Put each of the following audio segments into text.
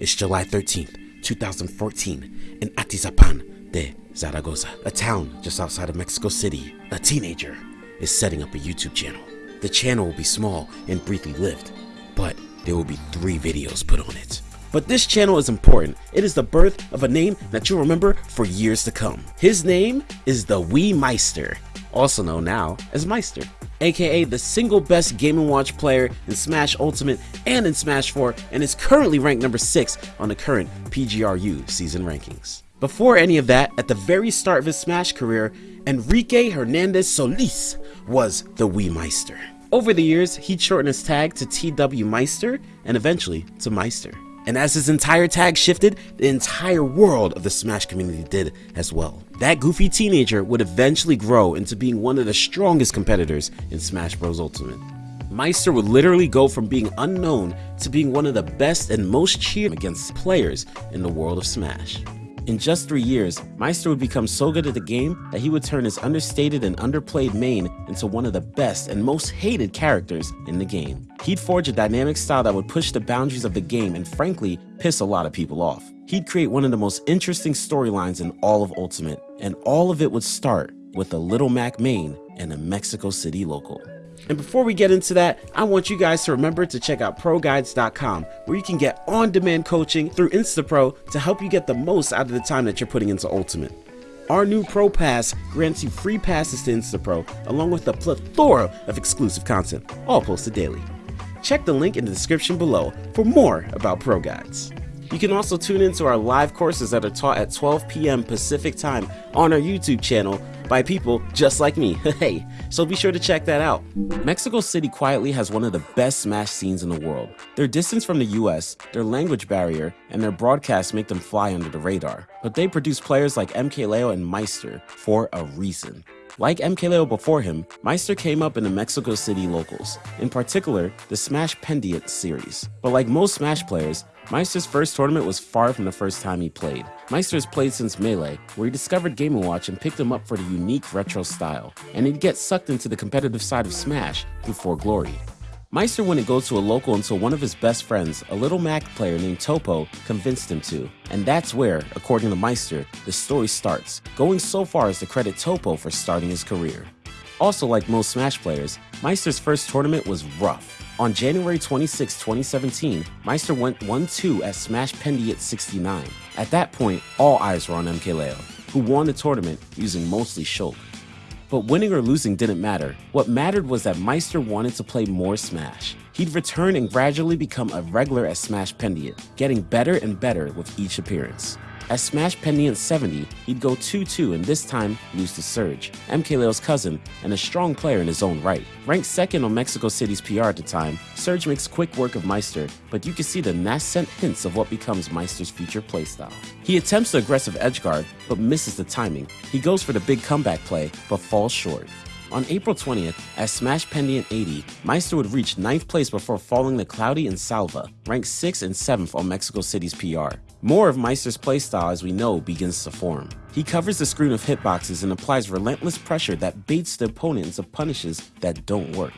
It's July 13th, 2014, in Atizapan de Zaragoza, a town just outside of Mexico City. A teenager is setting up a YouTube channel. The channel will be small and briefly lived, but there will be three videos put on it. But this channel is important. It is the birth of a name that you'll remember for years to come. His name is the Wii Meister, also known now as Meister, aka the single best Game & Watch player in Smash Ultimate and in Smash 4 and is currently ranked number 6 on the current PGRU season rankings. Before any of that, at the very start of his Smash career, Enrique Hernandez Solis was the Wii Meister. Over the years, he'd shortened his tag to TW Meister and eventually to Meister. And as his entire tag shifted, the entire world of the Smash community did as well. That goofy teenager would eventually grow into being one of the strongest competitors in Smash Bros. Ultimate. Meister would literally go from being unknown to being one of the best and most cheered against players in the world of Smash. In just three years, Meister would become so good at the game that he would turn his understated and underplayed main into one of the best and most hated characters in the game. He'd forge a dynamic style that would push the boundaries of the game and frankly, piss a lot of people off. He'd create one of the most interesting storylines in all of Ultimate, and all of it would start with a Little Mac main and a Mexico City local. And before we get into that, I want you guys to remember to check out ProGuides.com where you can get on-demand coaching through InstaPro to help you get the most out of the time that you're putting into Ultimate. Our new Pro Pass grants you free passes to InstaPro along with a plethora of exclusive content, all posted daily. Check the link in the description below for more about Pro Guides. You can also tune into our live courses that are taught at 12 p.m. Pacific time on our YouTube channel by people just like me. hey, so be sure to check that out. Mexico City quietly has one of the best Smash scenes in the world. Their distance from the US, their language barrier, and their broadcasts make them fly under the radar. But they produce players like MKLeo and Meister for a reason. Like MKLeo before him, Meister came up in the Mexico City locals, in particular the Smash Pendiant series. But like most Smash players, Meister's first tournament was far from the first time he played. Meister has played since Melee, where he discovered Game & Watch and picked him up for the unique retro style, and he'd get sucked into the competitive side of Smash through For Glory. Meister wouldn't go to a local until one of his best friends, a little Mac player named Topo, convinced him to. And that's where, according to Meister, the story starts, going so far as to credit Topo for starting his career. Also like most Smash players, Meister's first tournament was rough. On January 26, 2017, Meister went 1-2 at Smash Pendiant 69. At that point, all eyes were on MKLeo, who won the tournament using mostly Shulk. But winning or losing didn't matter. What mattered was that Meister wanted to play more Smash. He'd return and gradually become a regular at Smash Pendiant, getting better and better with each appearance. At Smash Pendiant 70, he'd go 2-2 and this time lose to Surge, MKLeo's cousin and a strong player in his own right. Ranked second on Mexico City's PR at the time, Surge makes quick work of Meister, but you can see the nascent hints of what becomes Meister's future playstyle. He attempts the aggressive edgeguard, but misses the timing. He goes for the big comeback play, but falls short. On April 20th, at Smash Pendiant 80, Meister would reach 9th place before falling to Cloudy and Salva, ranked 6th and 7th on Mexico City's PR. More of Meister's playstyle as we know begins to form. He covers the screen of hitboxes and applies relentless pressure that baits the opponent into punishes that don't work.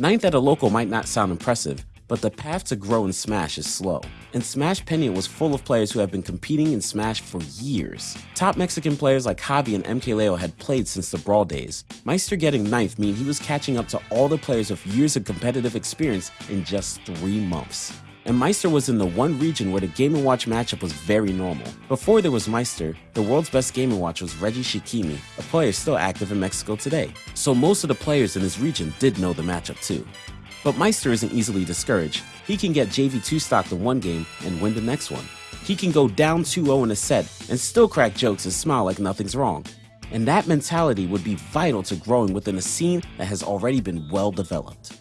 Ninth at a local might not sound impressive, but the path to grow in Smash is slow. And Smash Pendiant was full of players who have been competing in Smash for years. Top Mexican players like Javi and MKLeo had played since the Brawl days. Meister getting ninth mean he was catching up to all the players with years of competitive experience in just three months. And Meister was in the one region where the Game & Watch matchup was very normal. Before there was Meister, the world's best Game & Watch was Reggie Shikimi, a player still active in Mexico today. So most of the players in his region did know the matchup too. But Meister isn't easily discouraged. He can get JV2 stocked in one game and win the next one. He can go down 2-0 in a set and still crack jokes and smile like nothing's wrong. And that mentality would be vital to growing within a scene that has already been well developed.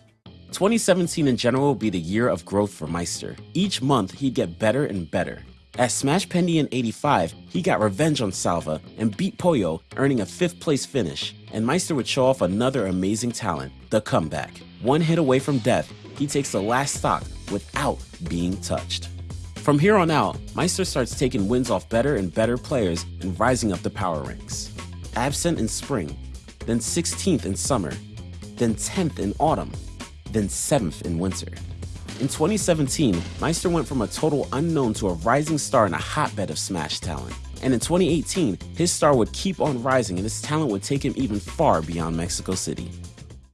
2017 in general will be the year of growth for Meister. Each month, he'd get better and better. At Smash Pendiant 85, he got revenge on Salva and beat Pollo, earning a 5th place finish, and Meister would show off another amazing talent, the comeback. One hit away from death, he takes the last stock without being touched. From here on out, Meister starts taking wins off better and better players and rising up the power ranks. Absent in spring, then 16th in summer, then 10th in autumn, then 7th in winter. In 2017, Meister went from a total unknown to a rising star in a hotbed of Smash talent. And in 2018, his star would keep on rising and his talent would take him even far beyond Mexico City.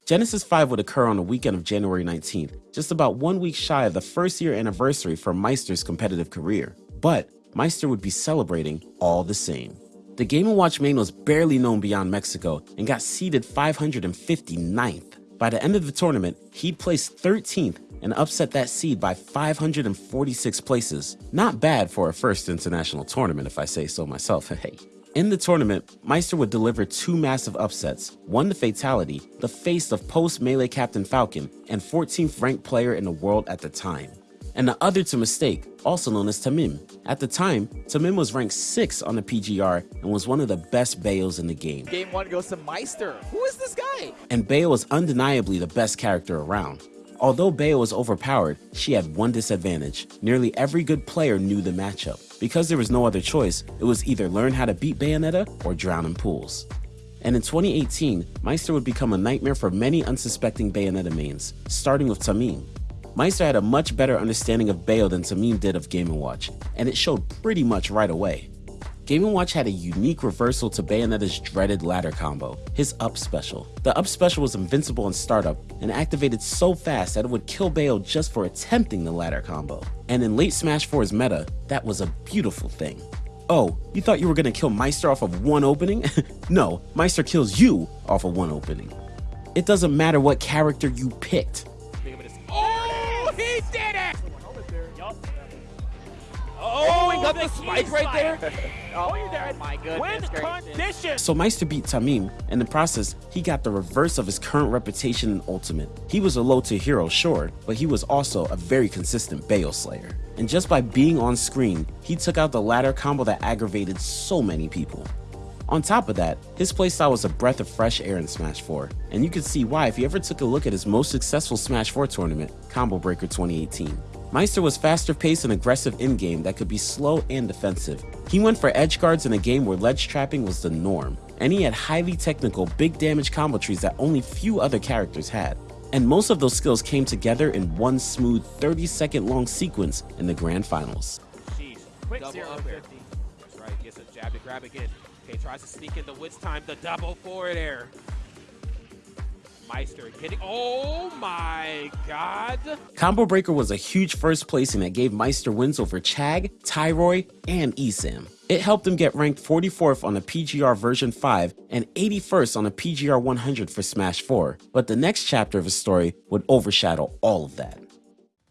Genesis 5 would occur on the weekend of January 19th, just about one week shy of the first year anniversary for Meister's competitive career. But Meister would be celebrating all the same. The Game & Watch main was barely known beyond Mexico and got seeded 559th. By the end of the tournament, he'd placed 13th and upset that seed by 546 places. Not bad for a first international tournament if I say so myself, hey. In the tournament, Meister would deliver two massive upsets, one the Fatality, the face of post-Melee Captain Falcon, and 14th ranked player in the world at the time. And the other to Mistake, also known as Tamim. At the time, Tamim was ranked 6 on the PGR and was one of the best Bayos in the game. Game 1 goes to Meister. Who is this guy? And Bayo was undeniably the best character around. Although Bayo was overpowered, she had one disadvantage. Nearly every good player knew the matchup. Because there was no other choice, it was either learn how to beat Bayonetta or drown in pools. And in 2018, Meister would become a nightmare for many unsuspecting Bayonetta mains, starting with Tamim. Meister had a much better understanding of Bayo than Tamim did of Game & Watch, and it showed pretty much right away. Game & Watch had a unique reversal to Bayonetta's dreaded ladder combo, his up special. The up special was invincible in startup and activated so fast that it would kill Bayo just for attempting the ladder combo. And in late Smash 4's meta, that was a beautiful thing. Oh, you thought you were gonna kill Meister off of one opening? no, Meister kills you off of one opening. It doesn't matter what character you picked. Oh, he the spike right there. Oh, my goodness Win gracious. condition. So Meister beat Tamim. In the process, he got the reverse of his current reputation in Ultimate. He was a low tier hero, sure, but he was also a very consistent Bayo Slayer. And just by being on screen, he took out the ladder combo that aggravated so many people. On top of that, his playstyle was a breath of fresh air in Smash 4, and you could see why if you ever took a look at his most successful Smash 4 tournament, Combo Breaker 2018. Meister was faster paced and aggressive in-game that could be slow and defensive. He went for edge guards in a game where ledge trapping was the norm, and he had highly technical, big damage combo trees that only few other characters had. And most of those skills came together in one smooth 30 second long sequence in the grand finals. Jeez. Quick Double zero up to air. 50. That's right. Gets a jab to grab again. Okay, tries to sneak in the Wits time. The double forward air. Meister. Oh my god. Combo Breaker was a huge first placing that gave Meister wins over Chag, Tyroy, and Esam. It helped him get ranked 44th on the PGR version 5 and 81st on the PGR 100 for Smash 4, but the next chapter of his story would overshadow all of that.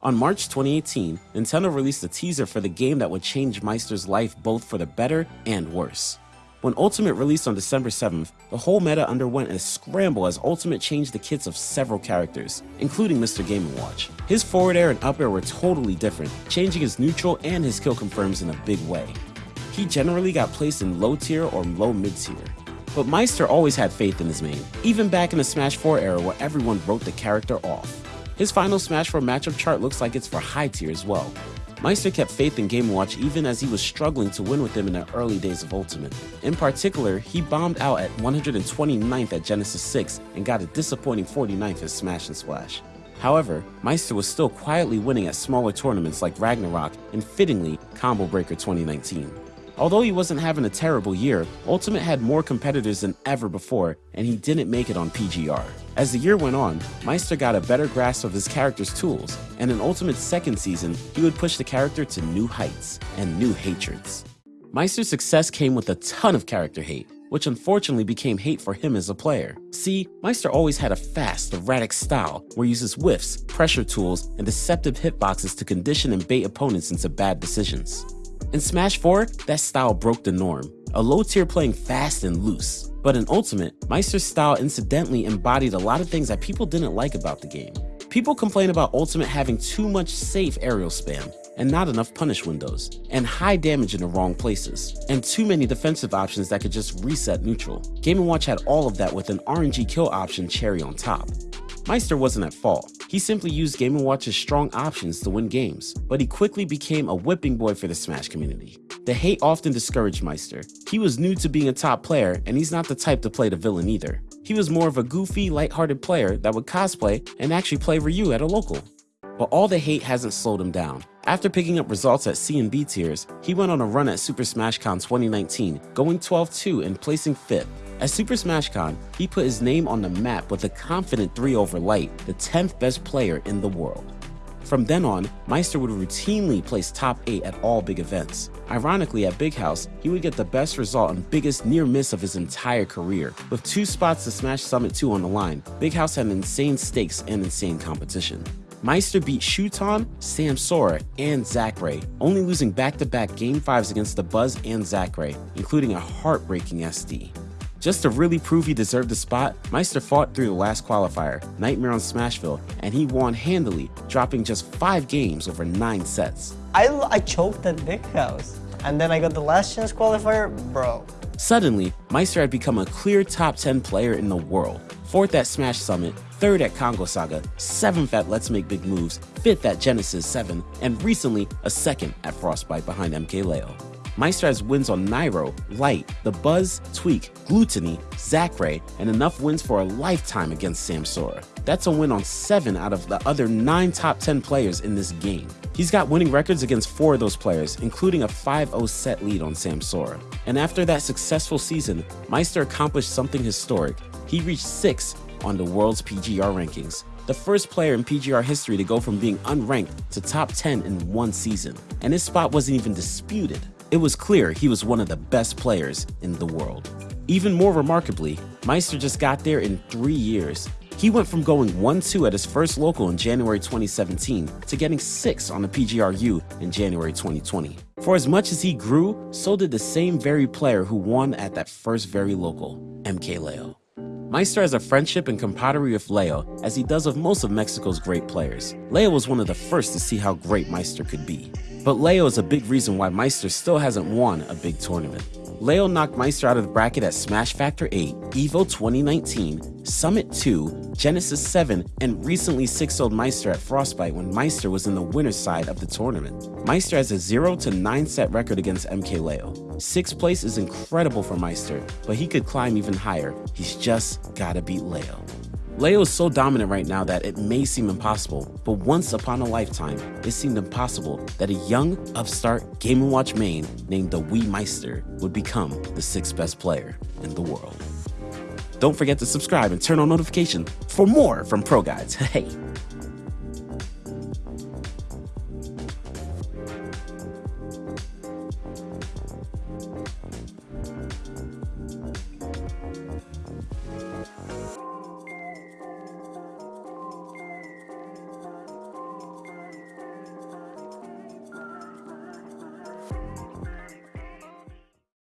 On March 2018, Nintendo released a teaser for the game that would change Meister's life both for the better and worse. When Ultimate released on December 7th, the whole meta underwent a scramble as Ultimate changed the kits of several characters, including Mr. Game & Watch. His forward air and up air were totally different, changing his neutral and his kill confirms in a big way. He generally got placed in low tier or low mid tier. But Meister always had faith in his main, even back in the Smash 4 era where everyone wrote the character off. His final Smash 4 matchup chart looks like it's for high tier as well. Meister kept faith in Game Watch even as he was struggling to win with him in the early days of Ultimate. In particular, he bombed out at 129th at Genesis 6 and got a disappointing 49th at Smash and Splash. However, Meister was still quietly winning at smaller tournaments like Ragnarok and fittingly Combo Breaker 2019. Although he wasn't having a terrible year, Ultimate had more competitors than ever before, and he didn't make it on PGR. As the year went on, Meister got a better grasp of his character's tools, and in Ultimate's second season, he would push the character to new heights and new hatreds. Meister's success came with a ton of character hate, which unfortunately became hate for him as a player. See, Meister always had a fast, erratic style where he uses whiffs, pressure tools, and deceptive hitboxes to condition and bait opponents into bad decisions. In Smash 4, that style broke the norm, a low tier playing fast and loose. But in Ultimate, Meister's style incidentally embodied a lot of things that people didn't like about the game. People complain about Ultimate having too much safe aerial spam, and not enough punish windows, and high damage in the wrong places, and too many defensive options that could just reset neutral. Game & Watch had all of that with an RNG kill option cherry on top. Meister wasn't at fault. He simply used Game & Watch's strong options to win games, but he quickly became a whipping boy for the Smash community. The hate often discouraged Meister. He was new to being a top player, and he's not the type to play the villain either. He was more of a goofy, lighthearted player that would cosplay and actually play Ryu at a local. But all the hate hasn't slowed him down. After picking up results at C and B tiers, he went on a run at Super Smash Con 2019, going 12-2 and placing 5th. At Super Smash Con, he put his name on the map with a confident 3 over Light, the 10th best player in the world. From then on, Meister would routinely place top 8 at all big events. Ironically, at Big House, he would get the best result and biggest near miss of his entire career. With two spots to Smash Summit 2 on the line, Big House had insane stakes and insane competition. Meister beat Shuton, Samsora, and Zackray, only losing back-to-back -back Game 5s against the Buzz and Zackray, including a heartbreaking SD. Just to really prove he deserved the spot, Meister fought through the last qualifier, Nightmare on Smashville, and he won handily, dropping just 5 games over 9 sets. I, I choked at Big House, and then I got the last chance qualifier, bro. Suddenly, Meister had become a clear top 10 player in the world, 4th at Smash Summit, 3rd at Kongo Saga, 7th at Let's Make Big Moves, 5th at Genesis 7, and recently a 2nd at Frostbite behind MKLeo. Meister has wins on Nairo, Light, The Buzz, Tweak, Glutonny, Zackray, and enough wins for a lifetime against Samsora. That's a win on 7 out of the other 9 top 10 players in this game. He's got winning records against 4 of those players, including a 5-0 set lead on Samsora. And after that successful season, Meister accomplished something historic. He reached 6th on the world's PGR rankings, the first player in PGR history to go from being unranked to top 10 in one season. And his spot wasn't even disputed. It was clear he was one of the best players in the world. Even more remarkably, Meister just got there in three years. He went from going 1-2 at his first local in January 2017 to getting 6 on the PGRU in January 2020. For as much as he grew, so did the same very player who won at that first very local, MKLeo. Meister has a friendship and camaraderie with Leo, as he does with most of Mexico's great players. Leo was one of the first to see how great Meister could be. But Leo is a big reason why Meister still hasn't won a big tournament. Leo knocked Meister out of the bracket at Smash Factor 8, EVO 2019, Summit 2, Genesis 7, and recently 6 0 Meister at Frostbite when Meister was in the winner's side of the tournament. Meister has a 0 9 set record against MKLeo. 6th place is incredible for Meister, but he could climb even higher. He's just gotta beat Leo. Leo is so dominant right now that it may seem impossible, but once upon a lifetime, it seemed impossible that a young, upstart Game & Watch main named the Wii Meister would become the sixth best player in the world. Don't forget to subscribe and turn on notification for more from Pro Guides. Hey!